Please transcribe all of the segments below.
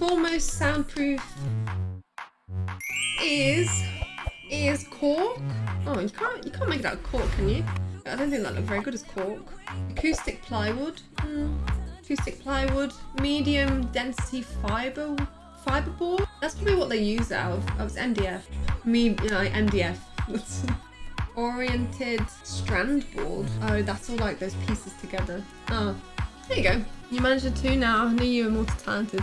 foremost soundproof is is cork. Oh, you can't you can't make it out of cork, can you? I don't think that looked very good as cork. Acoustic plywood. Hmm. Acoustic plywood. Medium density fiber fiberboard. That's probably what they use out of. Oh, it's MDF. Me, you know, like MDF. Oriented strand board. Oh, that's all like those pieces together. Oh, there you go. You managed it too now. I knew you were multi-talented.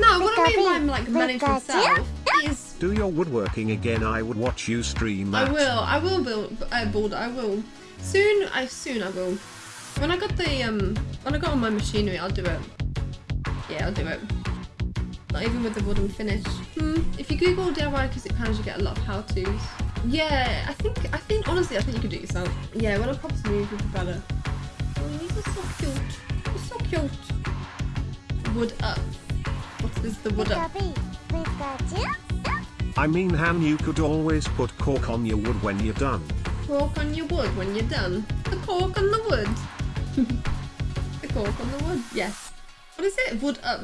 No, what I mean by like manage myself is... Do your woodworking again, I would watch you stream that. I will, I will build, uh, build, I will. Soon, I soon I will. When I got the, um, when I got all my machinery, I'll do it. Yeah, I'll do it. Not even with the wooden finish. Hmm, if you Google DIY acoustic panels, you get a lot of how-tos. Yeah, I think, I think, honestly, I think you could do it yourself. Yeah, when I pop some music, would be better. Oh, these are so cute. They're cute. Wood up. What is the wood up? I mean Han you could always put cork on your wood when you're done. Cork on your wood when you're done. The cork on the wood. the cork on the wood. Yes. What is it? Wood up.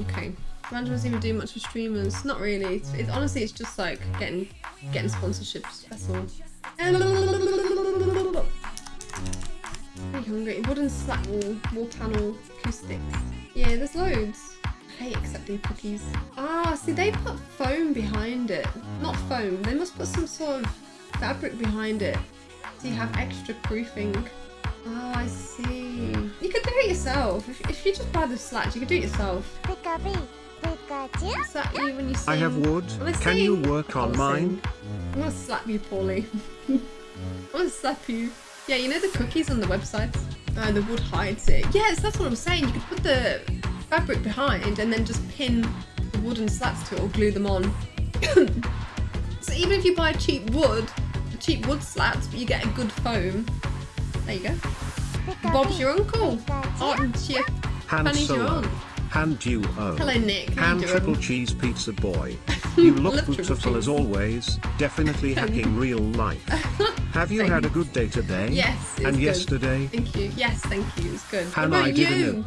Okay. Random doesn't even do much for streamers. Not really. It's, it's honestly it's just like getting getting sponsorships. That's all. Very hungry. Wooden slat wall, wall panel, acoustics. Yeah, there's loads. I hate accepting cookies. Ah, see they put foam behind it. Not foam. They must put some sort of fabric behind it. So you have extra proofing. Oh, I see. You could do it yourself. If, if you just buy the slats, you could do it yourself. Is that you when you sing? I have wood. When I Can you work on mine? I'm gonna slap you, Paulie. I'm gonna slap you. Yeah, you know the cookies on the website? Uh, the wood hides it. Yes, that's what I'm saying. You could put the fabric behind and then just pin the wooden slats to it or glue them on. so even if you buy cheap wood, cheap wood slats, but you get a good foam, there you go. Bob's your uncle. Aren't you? Han Fanny's your Solo. aunt. Han Duo. Hello, Nick. How Han you Triple? Cheese Pizza Boy. You look beautiful as always, definitely hacking real life. Have you had a good day today? Yes, And good. yesterday? Thank you. Yes, thank you. It's good. How what about I you?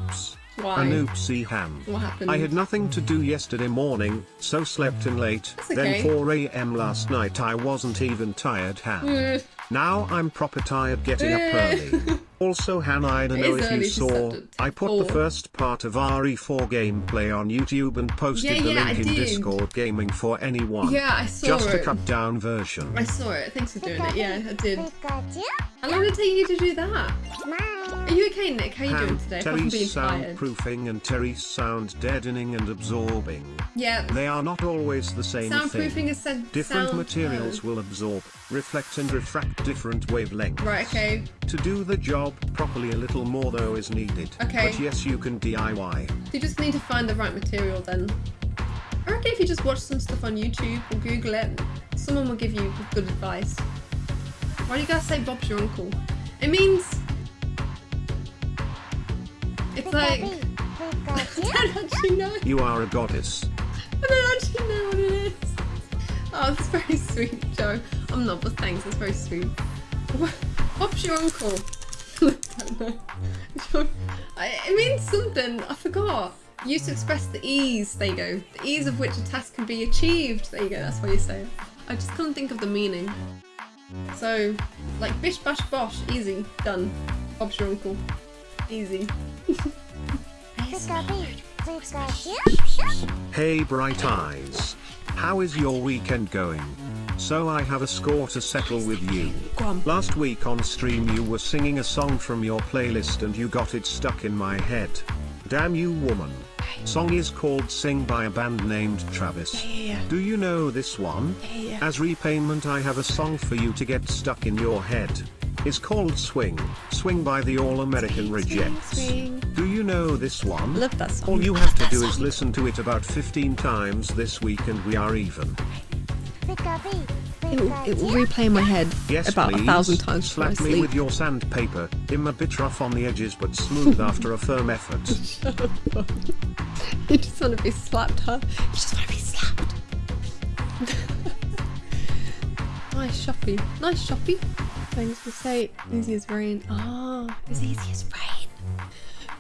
An. Why? An oopsie Han. What happened? I had nothing to do yesterday morning, so slept in late. Okay. Then 4am last night I wasn't even tired Han. Mm. Now I'm proper tired getting up early. Also Han I don't know if you saw, I put the first part of RE4 gameplay on YouTube and posted Yeah, the yeah, link I in did. Discord gaming for anyone. Yeah, I saw Just a cut down version. I saw it. Thanks for doing it. Yeah, I did. How long did it take you to do that? Are you okay, Nick? How you doing today? Apart from being Terry's soundproofing and Terry's sound deadening and absorbing. Yeah. They are not always the same thing. Soundproofing is said. Different materials will absorb, reflect and refract different wavelengths. Right. Okay. To do the job properly a little more though is needed. Okay. But yes you can DIY. You just need to find the right material then. I reckon if you just watch some stuff on YouTube or Google it, someone will give you good advice. Why do you guys say Bob's your uncle? It means it's like I don't actually know. You are a goddess. I don't actually know what it is. Oh, that's very sweet, Joe. I'm not, but thanks. That's very sweet. Bob's your uncle. I don't know. It means something. I forgot. Used to express the ease. There you go. The ease of which a task can be achieved. There you go. That's what you say. it. I just couldn't think of the meaning. So, like bish bash bosh, easy, done. Bob's your uncle, easy. Hey bright eyes. How is your weekend going? So I have a score to settle with you. Last week on stream you were singing a song from your playlist and you got it stuck in my head. Damn you woman. Song is called Sing by a band named Travis. Do you know this one? As repayment I have a song for you to get stuck in your head. It's called Swing. Swing by the All American Rejects. swing. Do you know this one? Love that song. All you have to do is listen to it about 15 times this week and we are even. It will, it will replay in my head Yes, about please. a thousand times before I Slap me with your sandpaper. I'm a bit rough on the edges but smooth after a firm effort. you just want to be slapped, huh? You just want to be slapped. nice shoppy. Nice shoppy. Thanks for say easy as rain. Ah, it's easy as rain.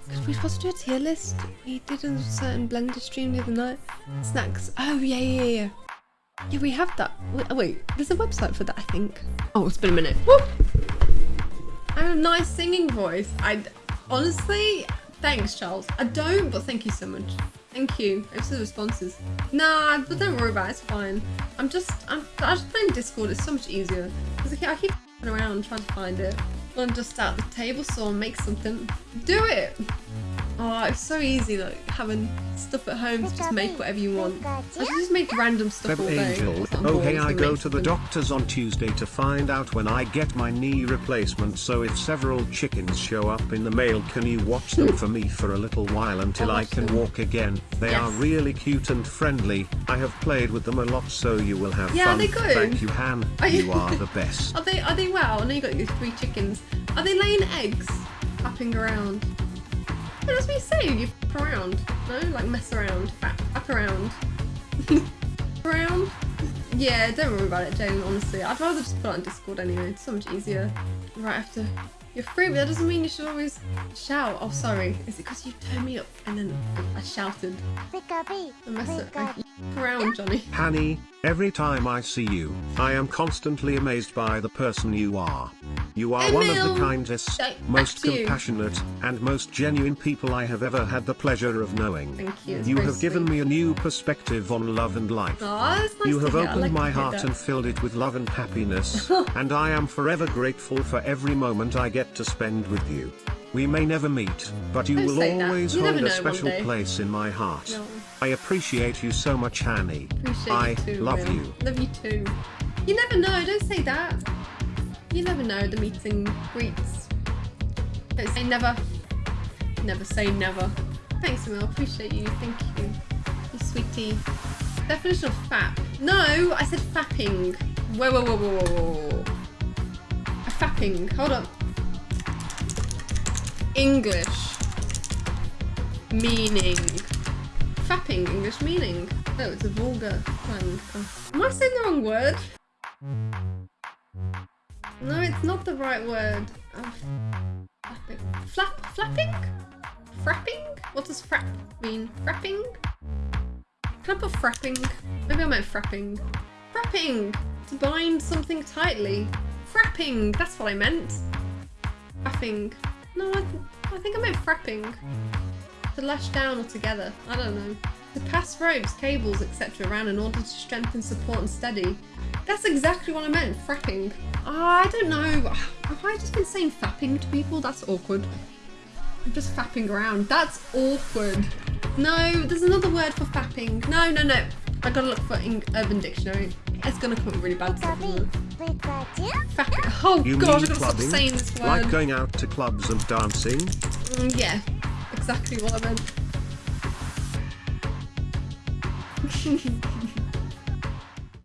Could we supposed to do a tier list? We did a certain blender stream the other night. Snacks. Oh yeah, yeah, yeah. Yeah, we have that. Wait, oh, wait, there's a website for that, I think. Oh, it's been a minute. Whoop! I have a nice singing voice. I honestly, thanks, Charles. I don't, but thank you so much. Thank you. Thanks for the responses. Nah, but don't worry about it. It's fine. I'm just, I'm, I just playing Discord. It's so much easier because I keep around trying to find it. I'm just at the table saw and make something. Do it. Oh, it's so easy like having stuff at home to just make whatever you want. I should just make random stuff Web all day. Angel, oh hey I go to the doctors on Tuesday to find out when I get my knee replacement so if several chickens show up in the mail can you watch them for me for a little while until I'll I watch can them. walk again. They are really cute and friendly. I have played with them a lot so you will have Yeah, fun. they're good. Thank you Han, you- you are the best. Are they? Are they well? I know you got your three chickens. Are they laying eggs? Fapping around. Yeah, that's what you say. You f around. No, like mess around. Fap, fap around. around. Yeah, don't worry about it, Jane. Honestly, I'd rather just put it on Discord anyway. It's so much easier. Right after you're free, but that doesn't mean you should always shout. Oh, sorry. Is it because you turned me up and then I shouted? I mess it I f around, Johnny. Hanny, every time I see you, I am constantly amazed by the person you are. You are one of the kindest, most compassionate, and most genuine people I have ever had the pleasure of knowing. Thank you. it's You have given sweet. me a new perspective on love and life. Aw, that's nice You have. Opened like my heart and filled it with love and happiness, and I am forever grateful for every moment I get to spend with you. We may never meet, but you Don't will always You hold a special place in my heart. No. I appreciate you so much, Hanny. Appreciate I you too. love Will. you. Love you too. You never know. Don't say that. You never know the meeting greets. Don't say never. Never say never. Thanks, Emil. Appreciate you. Thank you. You sweetie. Definition of fap. No, I said fapping. Whoa, whoa, whoa, whoa, whoa. A fapping. Hold up. English. Meaning. Fapping, English meaning. Oh, it's a vulgar slang. Oh. Am I saying the wrong word? No, it's not the right word. Oh, flapping. Flap, flapping? Frapping? What does frap mean? Frapping? Can I put frapping? Maybe I meant frapping. Frapping! To bind something tightly. Frapping! That's what I meant. Frapping. No, I, th I think I meant frapping. To lash down or together. I don't know. To pass ropes, cables, etc. around in order to strengthen, support and steady. That's exactly what I meant, frapping. Ah, I don't know. Have I just been saying fapping to people? That's awkward. I'm just fapping around. That's awkward. No, there's another word for fapping. No, no, no. I gotta look for in Urban Dictionary. It's gonna come up really bad stuff. isn't it? Fapping. Oh You gosh, I gotta stop saying this word. Like going out to clubs and dancing? Mm, yeah, exactly what I meant. 哼 哼